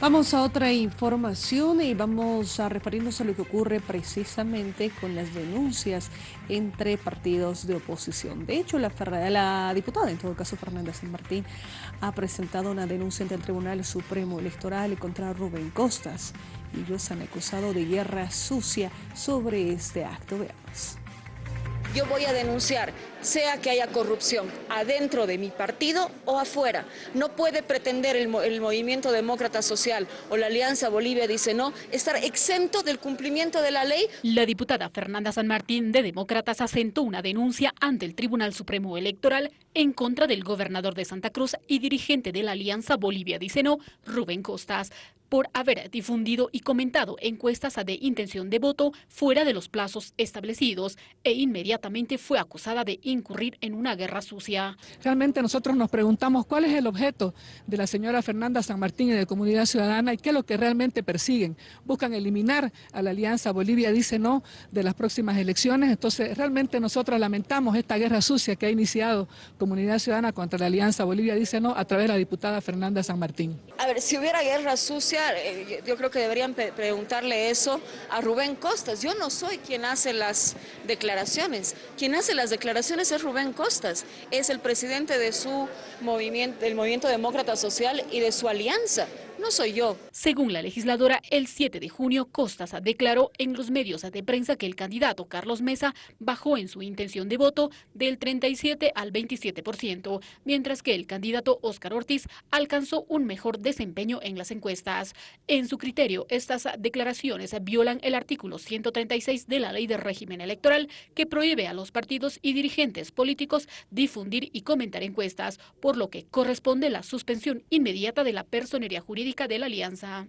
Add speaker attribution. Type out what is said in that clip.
Speaker 1: Vamos a otra información y vamos a referirnos a lo que ocurre precisamente con las denuncias entre partidos de oposición. De hecho, la, la diputada, en todo caso Fernanda San Martín, ha presentado una denuncia ante el Tribunal Supremo Electoral contra Rubén Costas. Ellos han acusado de guerra sucia sobre este acto. Veamos
Speaker 2: yo voy a denunciar, sea que haya corrupción adentro de mi partido o afuera. No puede pretender el, Movimiento Demócrata Social o la Alianza Bolivia dice no, estar exento del cumplimiento de la ley.
Speaker 3: La diputada Fernanda San Martín de Demócratas asentó una denuncia ante el Tribunal Supremo Electoral en contra del gobernador de Santa Cruz y dirigente de la Alianza Bolivia dice no, Rubén Costas por haber difundido y comentado encuestas de intención de voto fuera de los plazos establecidos e inmediatamente fue acusada de incurrir en una guerra sucia.
Speaker 4: Realmente nosotros nos preguntamos cuál es el objeto de la señora Fernanda San Martín y de Comunidad Ciudadana y qué es lo que realmente persiguen. Buscan eliminar a la Alianza Bolivia, dice no, de las próximas elecciones. Entonces realmente nosotros lamentamos esta guerra sucia que ha iniciado Comunidad Ciudadana contra la Alianza Bolivia, dice no, a través de la diputada Fernanda San Martín.
Speaker 2: A ver, si hubiera guerra sucia, eh, yo creo que deberían preguntarle eso a Rubén Costas. Yo no soy quien hace las declaraciones. Quien hace las declaraciones es Rubén Costas. Es el presidente de su movimiento, del Movimiento Demócrata Social y de su alianza no soy yo.
Speaker 3: Según la legisladora, el 7 de junio, Costas declaró en los medios de prensa que el candidato Carlos Mesa bajó en su intención de voto del 37 al 27%, mientras que el candidato Óscar Ortiz alcanzó un mejor desempeño en las encuestas. En su criterio, estas declaraciones violan el artículo 136 de la Ley de Régimen Electoral que prohíbe a los partidos y dirigentes políticos difundir y comentar encuestas, por lo que corresponde la suspensión inmediata de la personería de la Alianza.